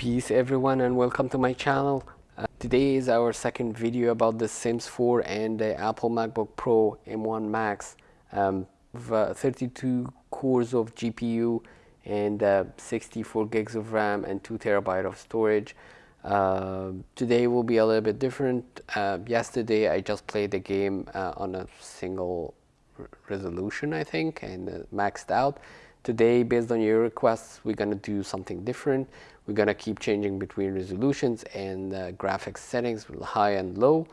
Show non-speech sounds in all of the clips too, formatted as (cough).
Peace everyone and welcome to my channel. Uh, today is our second video about the Sims 4 and the Apple MacBook Pro M1 Max. Um, uh, 32 cores of GPU and uh, 64 gigs of RAM and 2 terabyte of storage. Uh, today will be a little bit different. Uh, yesterday I just played the game uh, on a single resolution I think and maxed out. Today, based on your requests, we're going to do something different. We're going to keep changing between resolutions and uh, graphics settings with high and low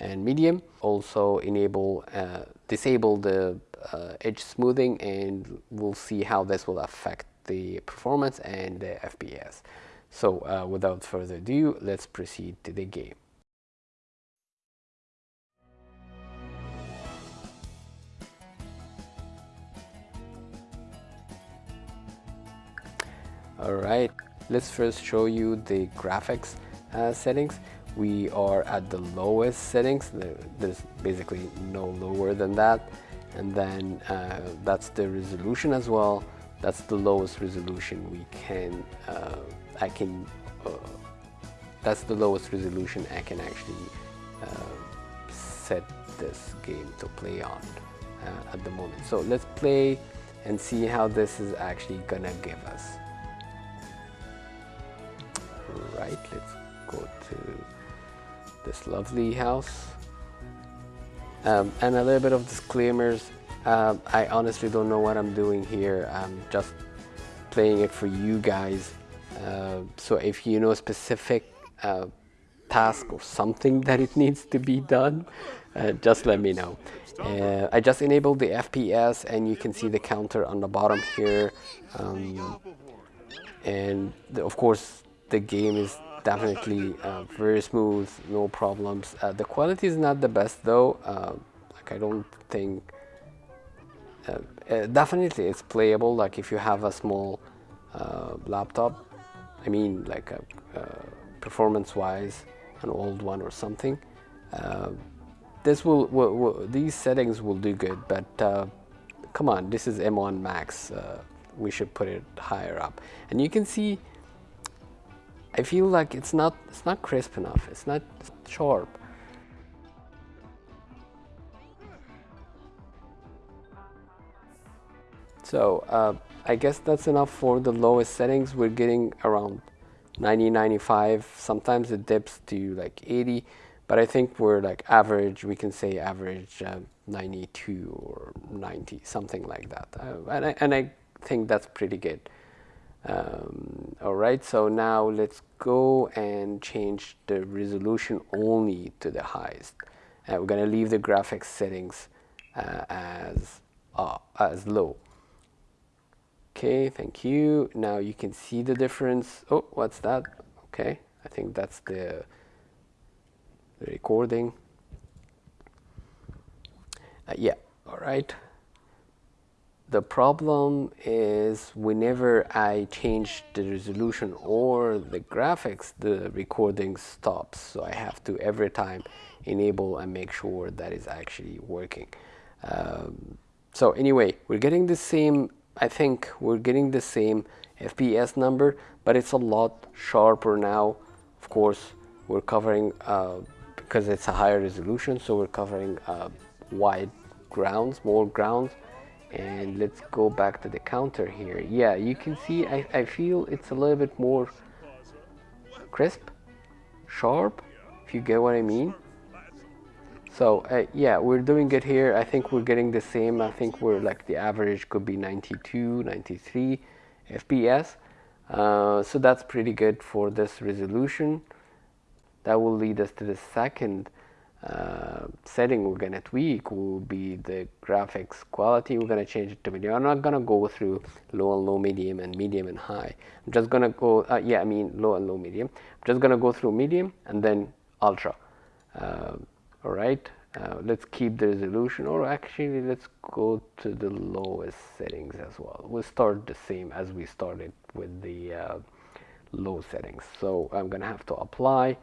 and medium. Also enable, uh, disable the uh, edge smoothing and we'll see how this will affect the performance and the FPS. So uh, without further ado, let's proceed to the game. Alright, let's first show you the graphics uh, settings. We are at the lowest settings, there's basically no lower than that. And then uh, that's the resolution as well. That's the lowest resolution we can, uh, I can, uh, that's the lowest resolution I can actually uh, set this game to play on uh, at the moment. So let's play and see how this is actually gonna give us right let's go to this lovely house. Um, and a little bit of disclaimers. Um, I honestly don't know what I'm doing here. I'm just playing it for you guys. Uh, so if you know a specific uh, task or something (laughs) that it needs to be done uh, just let me know. Uh, I just enabled the FPS and you can see the counter on the bottom here. Um, and the, of course the game is definitely uh, very smooth, no problems. Uh, the quality is not the best though. Uh, like I don't think. Uh, uh, definitely, it's playable. Like if you have a small uh, laptop, I mean, like performance-wise, an old one or something. this will, will, will, these settings will do good, but come on, this is M1 Max. we should put it higher up, and you can see I feel like it's not it's not crisp enough. It's not sharp. So uh, I guess that's enough for the lowest settings. We're getting around 90, 95. Sometimes it dips to like 80, but I think we're like average. We can say average uh, 92 or 90, something like that. Uh, and, I, and I think that's pretty good. Um, all right, so now let's go and change the resolution only to the highest. Uh, we're going to leave the graphics settings uh, as, uh, as low. Okay, thank you. Now you can see the difference. Oh, what's that? Okay, I think that's the, the recording. Uh, yeah, all right. The problem is whenever I change the resolution or the graphics, the recording stops. So I have to every time enable and make sure that is actually working. Um, so anyway, we're getting the same, I think we're getting the same FPS number, but it's a lot sharper now. Of course, we're covering, uh, because it's a higher resolution, so we're covering uh, wide grounds, more grounds and let's go back to the counter here. Yeah you can see I, I feel it's a little bit more crisp sharp if you get what I mean. So uh, yeah we're doing it here. I think we're getting the same. I think we're like the average could be 92 93 FPS uh, so that's pretty good for this resolution. That will lead us to the second uh, setting we're going to tweak will be the graphics quality. We're going to change it to medium. I'm not going to go through low and low, medium, and medium and high. I'm just going to go, uh, yeah, I mean low and low, medium. I'm just going to go through medium and then ultra. Uh, all right, uh, let's keep the resolution, or actually let's go to the lowest settings as well. We'll start the same as we started with the uh, low settings. So I'm going to have to apply.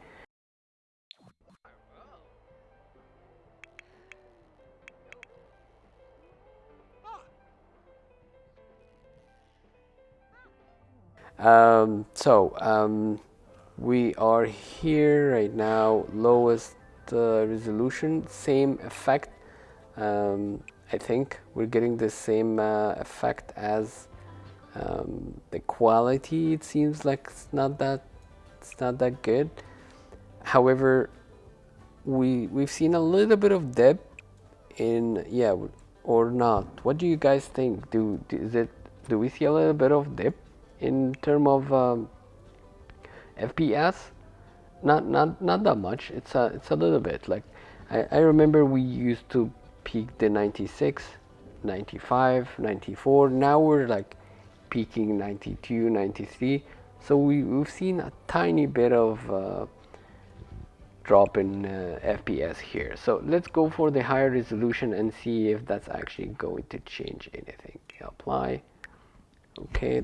Um, so um, we are here right now, lowest uh, resolution, same effect. Um, I think we're getting the same uh, effect as um, the quality. It seems like it's not that it's not that good. However, we we've seen a little bit of dip in yeah or not. What do you guys think? Do is it do we see a little bit of dip in term of um, FPS? Not not not that much. It's a it's a little bit like I, I remember we used to peak the 96, 95, 94. Now we're like peaking 92, 93. So we, we've seen a tiny bit of uh, drop in uh, FPS here. So let's go for the higher resolution and see if that's actually going to change anything. Apply. Okay.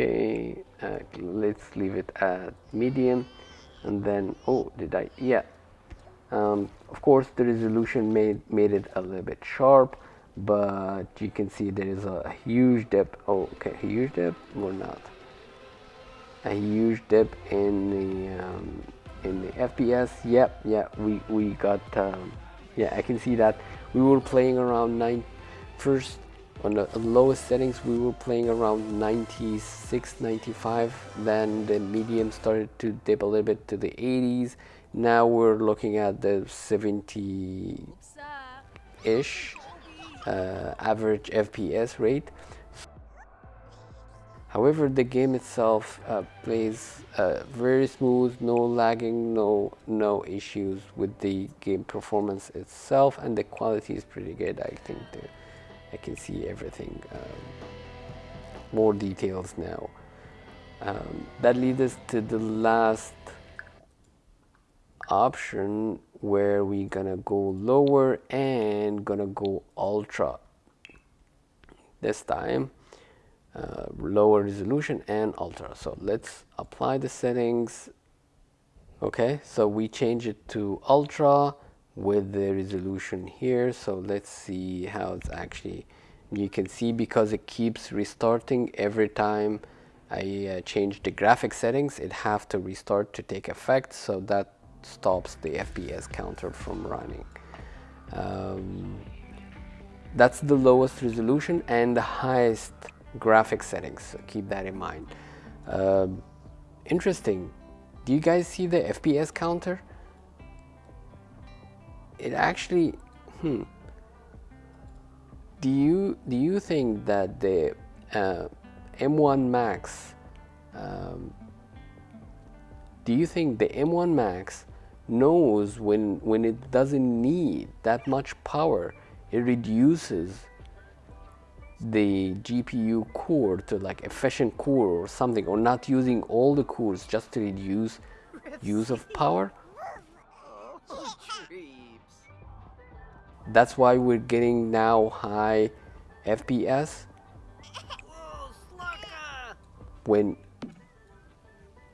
Okay, uh, let's leave it at medium and then, oh, did I, yeah. Um, of course, the resolution made, made it a little bit sharp but you can see there is a huge dip. Oh okay huge dip or not? A huge dip in the um, in the FPS yep yeah we we got um, yeah I can see that. We were playing around nine first on the lowest settings we were playing around 96 95 then the medium started to dip a little bit to the 80s now we're looking at the 70 ish uh, average FPS rate. However, the game itself uh, plays uh, very smooth, no lagging, no no issues with the game performance itself, and the quality is pretty good. I think the, I can see everything. Um, more details now. Um, that leads us to the last option where we gonna go lower and gonna go ultra this time uh, lower resolution and ultra so let's apply the settings okay so we change it to ultra with the resolution here so let's see how it's actually you can see because it keeps restarting every time I uh, change the graphic settings it have to restart to take effect so that stops the FPS counter from running. Um, that's the lowest resolution and the highest graphic settings, so keep that in mind. Uh, interesting, do you guys see the FPS counter? It actually, hmm, do you, do you think that the uh, M1 Max um, do you think the M1 Max knows when, when it doesn't need that much power, it reduces the GPU core to like efficient core or something, or not using all the cores just to reduce (laughs) use of power. (laughs) That's why we're getting now high FPS when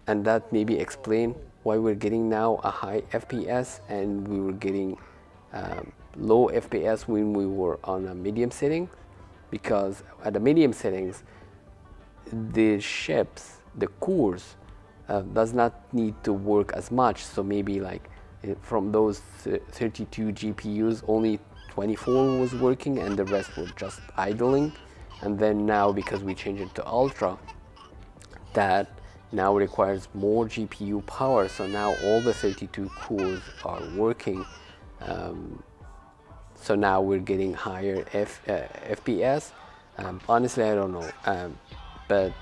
and that maybe explain why we're getting now a high FPS and we were getting um, low FPS when we were on a medium setting because at the medium settings the ships the cores uh, does not need to work as much. So maybe like from those 32 GPUs only 24 was working and the rest were just idling. And then now because we changed it to ultra that now requires more GPU power. So now all the 32 cores are working. Um, so now we're getting higher F, uh, FPS um, honestly I don't know. Um, but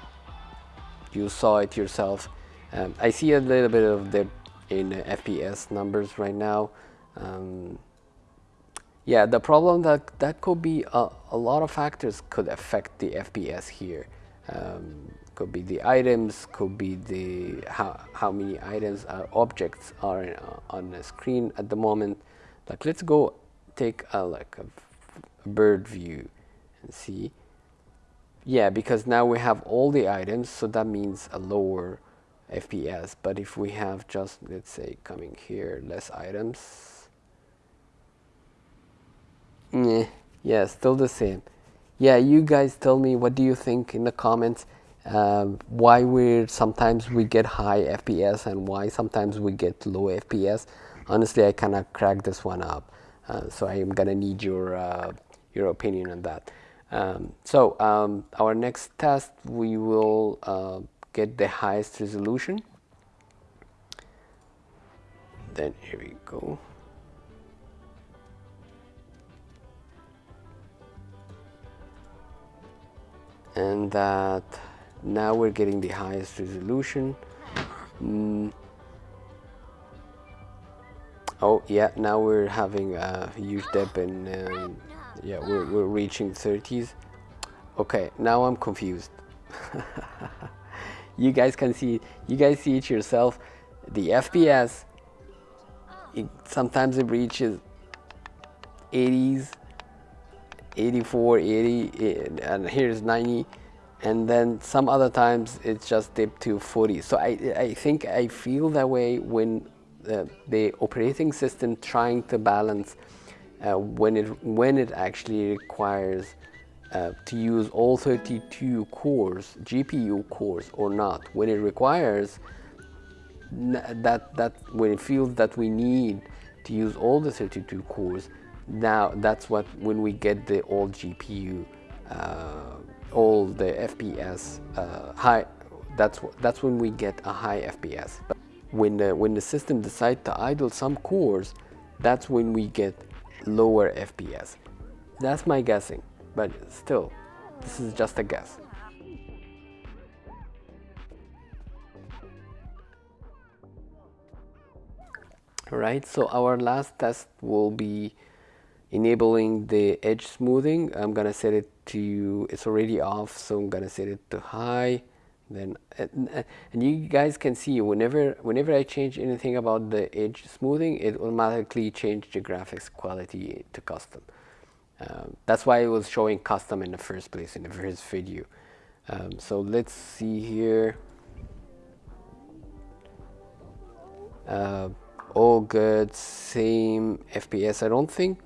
you saw it yourself. Um, I see a little bit of the in FPS numbers right now um, yeah the problem that that could be a, a, lot of factors could affect the FPS here um, could be the items, could be the how, how many items or objects are uh, on the screen at the moment. Like let's go take a like a, a bird view and see. Yeah, because now we have all the items, so that means a lower FPS. But if we have just, let's say, coming here, less items, Yeah, yeah, still the same. Yeah, you guys tell me what do you think in the comments. Um, why we sometimes we get high FPS and why sometimes we get low FPS. Honestly, I cannot crack this one up, uh, so I am gonna need your uh, your opinion on that. Um, so um, our next test, we will uh, get the highest resolution. Then here we go. and that now we're getting the highest resolution mm. oh yeah now we're having a huge dip and um, yeah we're, we're reaching 30s okay now I'm confused (laughs) you guys can see you guys see it yourself. The FPS it, sometimes it reaches 80s 84 80 and here's 90 and then some other times it's just dipped to 40 so I, I think I feel that way when uh, the operating system trying to balance uh, when it when it actually requires uh, to use all 32 cores GPU cores or not when it requires that that when it feels that we need to use all the 32 cores now that's what when we get the old GPU uh, all the FPS uh, high that's that's when we get a high FPS but when the, when the system decides to idle some cores that's when we get lower FPS that's my guessing but still this is just a guess. All right so our last test will be enabling the edge smoothing. I'm gonna set it to it's already off so I'm gonna set it to high. Then and, and you guys can see whenever whenever I change anything about the edge smoothing it automatically change the graphics quality to custom um, that's why it was showing custom in the first place in the first video um, so let's see here uh, all good same FPS I don't think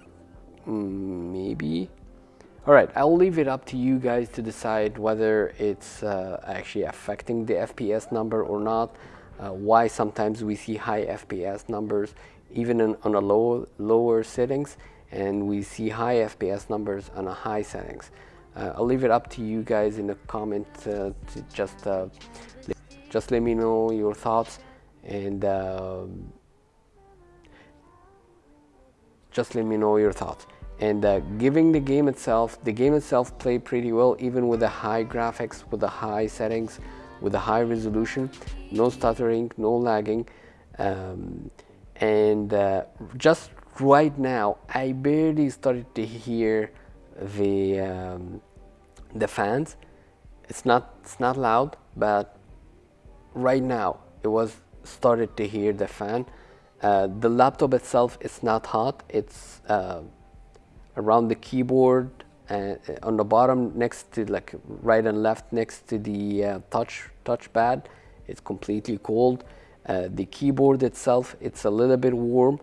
Mm, maybe. All right, I'll leave it up to you guys to decide whether it's uh, actually affecting the FPS number or not. Uh, why sometimes we see high FPS numbers even in, on a low, lower settings and we see high FPS numbers on a high settings. Uh, I'll leave it up to you guys in the comment uh, to just uh, just let me know your thoughts and um, just let me know your thoughts and uh, giving the game itself the game itself played pretty well even with the high graphics with the high settings with the high resolution no stuttering no lagging um, and uh, just right now I barely started to hear the um, the fans. It's not it's not loud but right now it was started to hear the fan. Uh, the laptop itself is not hot. It's uh, around the keyboard and uh, on the bottom next to like right and left next to the uh, touch touchpad. It's completely cold. Uh, the keyboard itself it's a little bit warm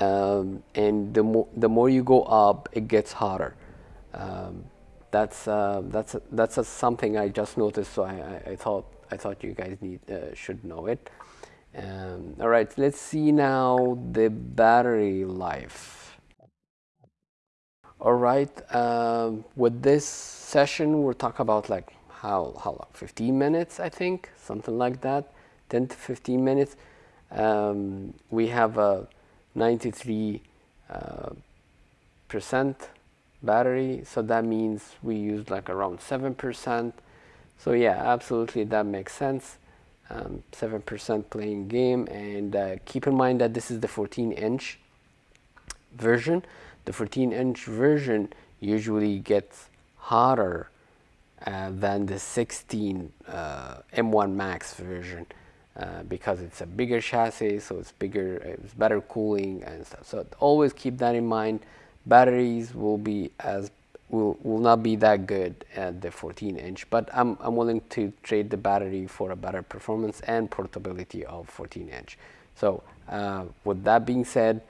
um, and the more the more you go up it gets hotter um, that's uh, that's a, that's a something I just noticed so I, I, I, thought I thought you guys need uh, should know it. Um, all right let's see now the battery life. All right, um, with this session, we'll talk about like how, how long, 15 minutes, I think, something like that, 10 to 15 minutes. Um, we have a 93 uh, percent battery, so that means we used like around 7%. So yeah, absolutely, that makes sense. 7% um, playing game, and uh, keep in mind that this is the 14 inch version the 14 inch version usually gets hotter uh, than the 16 uh, M1 Max version uh, because it's a bigger chassis so it's bigger it's better cooling and stuff so always keep that in mind batteries will be as will will not be that good at the 14 inch but I'm, I'm willing to trade the battery for a better performance and portability of 14 inch so uh, with that being said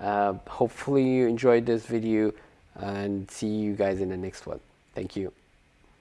uh, hopefully you enjoyed this video. and see you guys in the next one. Thank you.